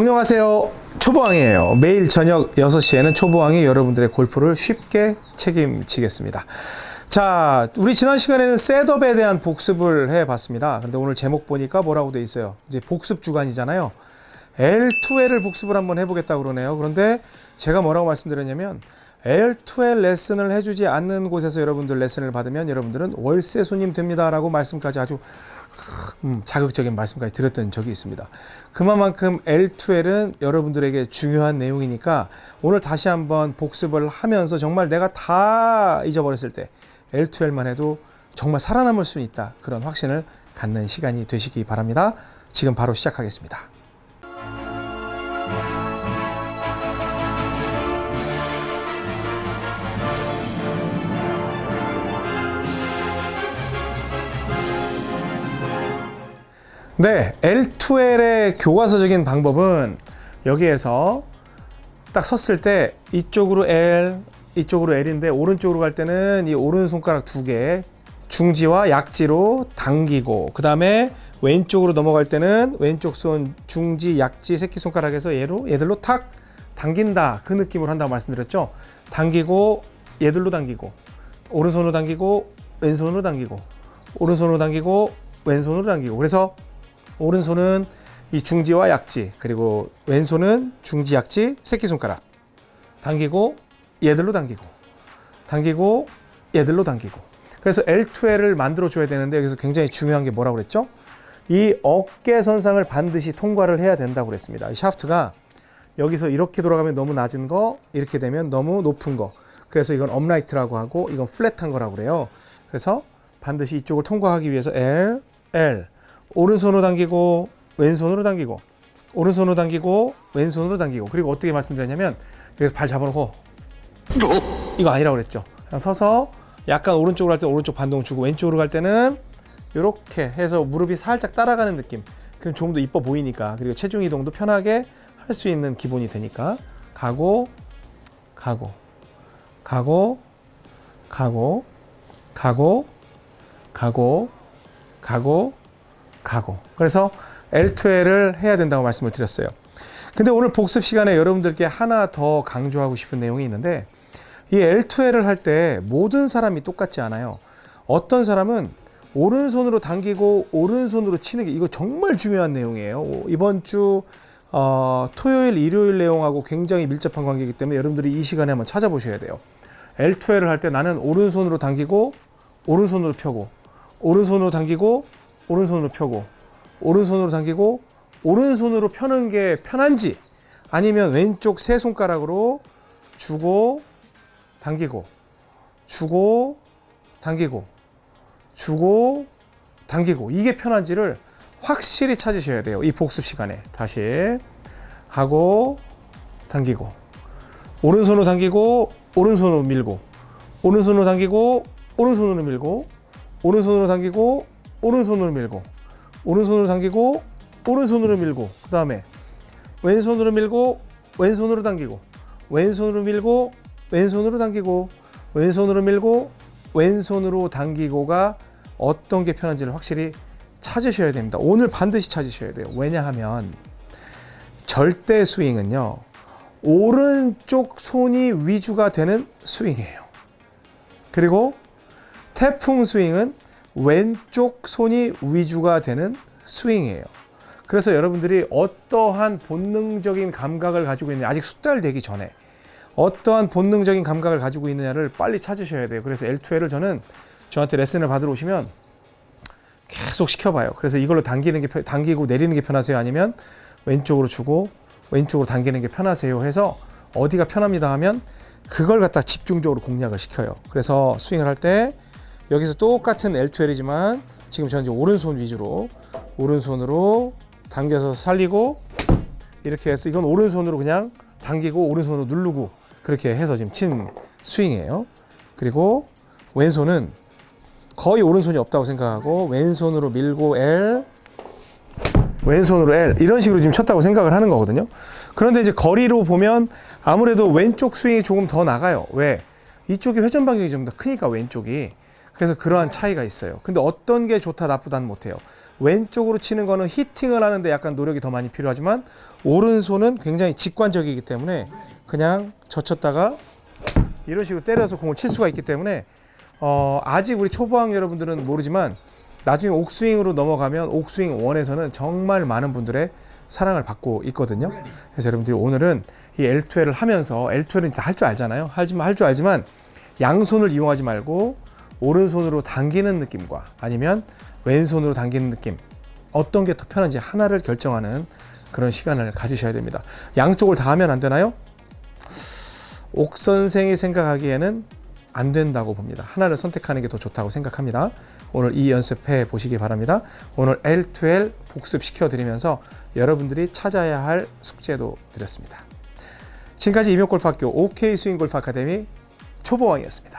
안녕하세요. 초보왕이에요. 매일 저녁 6시에는 초보왕이 여러분들의 골프를 쉽게 책임지겠습니다. 자 우리 지난 시간에는 셋업에 대한 복습을 해 봤습니다. 근데 오늘 제목 보니까 뭐라고 돼 있어요? 이제 복습 주간이잖아요. L2L을 복습을 한번 해보겠다 그러네요. 그런데 제가 뭐라고 말씀드렸냐면 L2L 레슨을 해주지 않는 곳에서 여러분들 레슨을 받으면 여러분들은 월세 손님 됩니다 라고 말씀까지 아주 음, 자극적인 말씀까지 드렸던 적이 있습니다. 그만큼 L2L은 여러분들에게 중요한 내용이니까 오늘 다시 한번 복습을 하면서 정말 내가 다 잊어버렸을 때 L2L만 해도 정말 살아남을 수 있다. 그런 확신을 갖는 시간이 되시기 바랍니다. 지금 바로 시작하겠습니다. 네, L2L의 교과서적인 방법은 여기에서 딱 섰을 때 이쪽으로 L, 이쪽으로 L인데 오른쪽으로 갈 때는 이 오른손가락 두 개 중지와 약지로 당기고 그 다음에 왼쪽으로 넘어갈 때는 왼쪽 손 중지, 약지, 새끼손가락에서 얘로 얘들로 탁 당긴다. 그 느낌으로 한다고 말씀드렸죠? 당기고 얘들로 당기고 오른손으로 당기고 왼손으로 당기고 오른손으로 당기고 왼손으로 당기고. 그래서 오른손은 이 중지와 약지 그리고 왼손은 중지 약지 새끼손가락 당기고 얘들로 당기고 당기고 얘들로 당기고 그래서 L2L을 만들어 줘야 되는데 여기서 굉장히 중요한 게 뭐라고 그랬죠? 이 어깨 선상을 반드시 통과를 해야 된다고 그랬습니다. 이 샤프트가 여기서 이렇게 돌아가면 너무 낮은 거 이렇게 되면 너무 높은 거 그래서 이건 upright라고 하고 이건 flat한 거라고 그래요. 그래서 반드시 이쪽을 통과하기 위해서 L, L 오른손으로 당기고 왼손으로 당기고 오른손으로 당기고 왼손으로 당기고. 그리고 어떻게 말씀드렸냐면 여기서 발 잡아놓고 이거 아니라고 그랬죠. 그냥 서서 약간 오른쪽으로 갈때 오른쪽 반동 주고 왼쪽으로 갈 때는 이렇게 해서 무릎이 살짝 따라가는 느낌. 그럼 좀더 이뻐 보이니까. 그리고 체중 이동도 편하게 할 수 있는 기본이 되니까. 가고 가고 가고 가고 가고 가고 가고 가고. 그래서 L2L을 해야 된다고 말씀을 드렸어요. 근데 오늘 복습 시간에 여러분들께 하나 더 강조하고 싶은 내용이 있는데 이 L2L을 할 때 모든 사람이 똑같지 않아요. 어떤 사람은 오른손으로 당기고 오른손으로 치는 게 이거 정말 중요한 내용이에요. 이번 주 어, 토요일 일요일 내용하고 굉장히 밀접한 관계이기 때문에 여러분들이 이 시간에 한번 찾아보셔야 돼요. L2L을 할 때 나는 오른손으로 당기고 오른손으로 펴고 오른손으로 당기고 오른손으로 펴고 오른손으로 당기고 오른손으로 펴는 게 편한지 아니면 왼쪽 세 손가락으로 주고 당기고 주고 당기고 주고 당기고 이게 편한지를 확실히 찾으셔야 돼요. 이 복습 시간에 다시 하고 당기고 오른손으로 당기고 오른손으로 밀고 오른손으로 당기고 오른손으로 밀고 오른손으로 당기고 오른손으로 밀고 오른손으로 당기고 오른손으로 밀고 그 다음에 왼손으로 밀고 왼손으로 당기고 왼손으로 밀고 왼손으로 당기고 왼손으로 밀고 왼손으로 당기고가 어떤 게 편한지를 확실히 찾으셔야 됩니다. 오늘 반드시 찾으셔야 돼요. 왜냐하면 절대 스윙은요 오른쪽 손이 위주가 되는 스윙이에요. 그리고 태풍 스윙은 왼쪽 손이 위주가 되는 스윙이에요. 그래서 여러분들이 어떠한 본능적인 감각을 가지고 있느냐 아직 숙달되기 전에 어떠한 본능적인 감각을 가지고 있느냐를 빨리 찾으셔야 돼요. 그래서 L2L을 저는 저한테 레슨을 받으러 오시면 계속 시켜봐요. 그래서 이걸로 당기는 게 당기고 내리는 게 편하세요? 아니면 왼쪽으로 주고 왼쪽으로 당기는 게 편하세요? 해서 어디가 편합니다 하면 그걸 갖다 집중적으로 공략을 시켜요. 그래서 스윙을 할때 여기서 똑같은 L2L이지만 지금 저는 이제 오른손 위주로 오른손으로 당겨서 살리고 이렇게 해서 이건 오른손으로 그냥 당기고 오른손으로 누르고 그렇게 해서 지금 친 스윙이에요. 그리고 왼손은 거의 오른손이 없다고 생각하고 왼손으로 밀고 L 왼손으로 L 이런 식으로 지금 쳤다고 생각을 하는 거거든요. 그런데 이제 거리로 보면 아무래도 왼쪽 스윙이 조금 더 나가요. 왜? 이쪽이 회전 방향이 좀 더 크니까 왼쪽이 그래서 그러한 차이가 있어요. 근데 어떤 게 좋다 나쁘다는 못해요. 왼쪽으로 치는 거는 히팅을 하는데 약간 노력이 더 많이 필요하지만 오른손은 굉장히 직관적이기 때문에 그냥 젖혔다가 이런 식으로 때려서 공을 칠 수가 있기 때문에 어, 아직 우리 초보왕 여러분들은 모르지만 나중에 옥스윙으로 넘어가면 옥스윙 원에서는 정말 많은 분들의 사랑을 받고 있거든요. 그래서 여러분들이 오늘은 이 L2L을 하면서 L2L은 할 줄 알잖아요. 하지만 할줄 알지만 양손을 이용하지 말고 오른손으로 당기는 느낌과 아니면 왼손으로 당기는 느낌 어떤 게 더 편한지 하나를 결정하는 그런 시간을 가지셔야 됩니다. 양쪽을 다 하면 안 되나요? 옥 선생이 생각하기에는 안 된다고 봅니다. 하나를 선택하는 게 더 좋다고 생각합니다. 오늘 이 연습해 보시기 바랍니다. 오늘 L2L 복습시켜 드리면서 여러분들이 찾아야 할 숙제도 드렸습니다. 지금까지 임용골프학교 OK 스윙골프 아카데미 초보왕이었습니다.